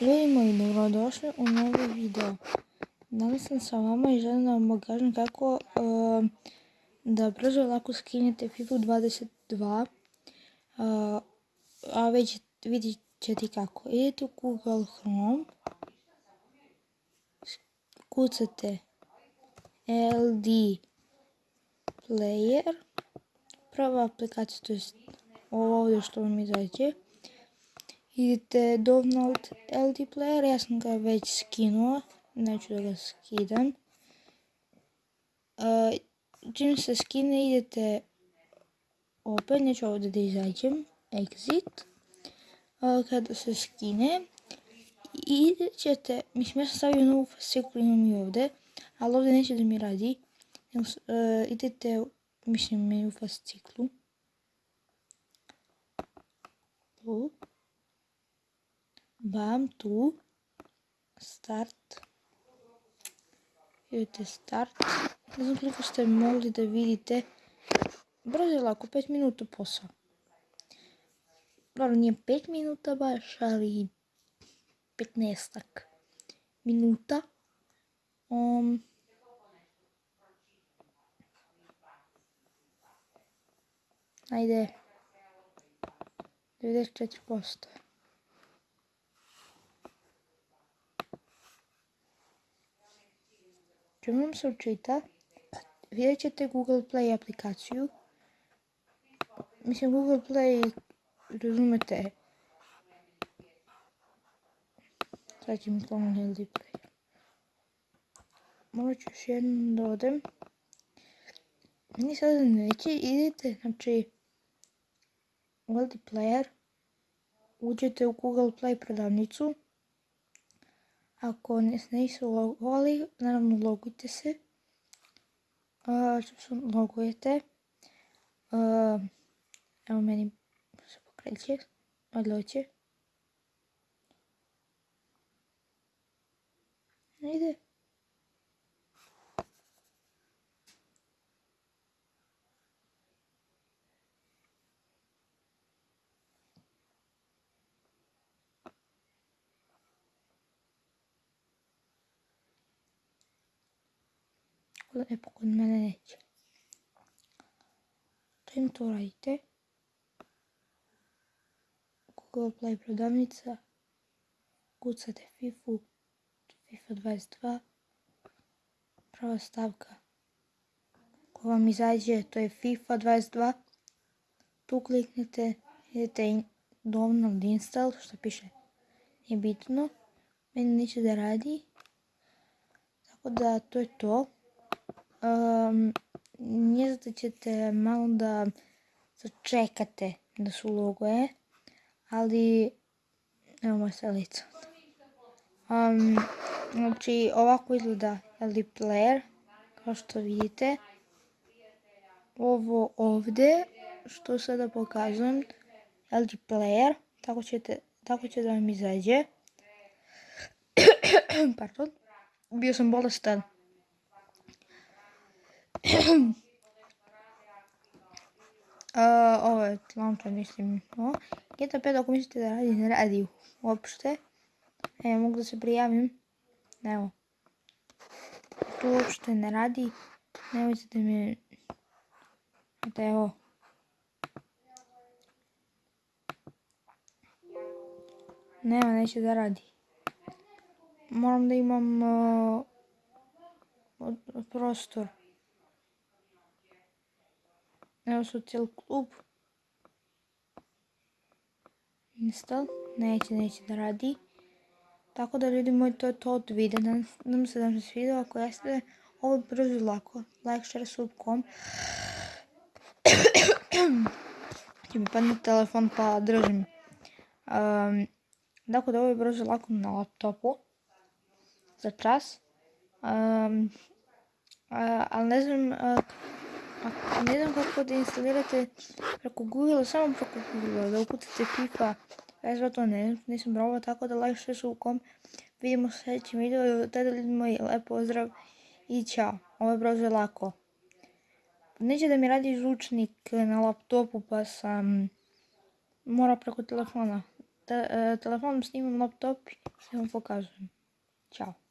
Ljudi moji, dobrodošli u novi video. Danas sam sa vama i želim da vam pokažem kako ehm, da brzo lako skinete FIFA 22. a već vidjet ćete kako. Idete u Google Chrome, kucate LD Player, prva aplikacija, to je ovo ovdje što vam izađe idete download LD player, ja sam ga već skinuo, neću da ga skidam. čim se skine idete opet, neću ovdje da izađem, exit. kada se skine, ćete, mislim ja sam stavio novu fasciklu, imam i ovdje, ali ovdje neće da mi radi. idete, mislim mi u fasciklu. Tu bam tu start. Idete start. Ne znam koliko ste mogli da vidite. Brzo je lako 5 minuta posao dobro nije 5 minuta baš ali 15 minuta. Um, ajde 94% Čim se učita, vidjet ćete Google Play aplikaciju. Mislim, Google Play, razumete, sad će mi kloniti LD Play. Morat ću još jednom da odem. Meni sada neće, idete, znači, u LD Player, uđete u Google Play prodavnicu, ako ne nisu logovali, naravno logujte se. Što se logujete, evo meni se pokreće, odloće. Ide. Pa kod mene neće. Čim to radite, Google Play prodavnica, kucate FIFA, FIFA 22, prva stavka ko vam izađe, to je FIFA 22, tu kliknete, idete download install, što piše, je bitno, meni neće da radi, tako da to je to. Um, da ćete malo da začekate da su logoje, ali evo moja lice. Um, znači ovako izgleda LD player, kao što vidite. Ovo ovdje, što sada pokazujem, LD player, tako, ćete, tako će da vam izađe. Pardon, bio sam bolestan. ovo je launcher, mislim. GTA 5 ako mislite da radi, ne radi uopšte. E, mogu da se prijavim. Evo. Tu uopšte ne radi. Nemojte da mi... Eto, evo. Nema, neće da radi. Moram da imam prostor. Evo su cijel klub. Install. Neće, neće da radi. Tako da ljudi moji, to je to od videa. Nadam se da vam se svidio. Ako jeste, ovo brzo i lako. Like, share, sub.com. Će mi padne telefon pa držim. Um, dakle, da ovo je brzo i lako na laptopu. Za čas. Ali ne znam ako ne znam kako da instalirate preko Google, samo preko Google, da upucate FIFA. Ja zva to ne, nisam probao, tako da like sve su u kom. Vidimo se u sljedećem videu tada vidimo i lep pozdrav i čao. Ovo je brzo lako. Neće da mi radi žučnik na laptopu pa sam mora preko telefona. E, Telefonom snimam laptop i vam pokazujem. Ćao.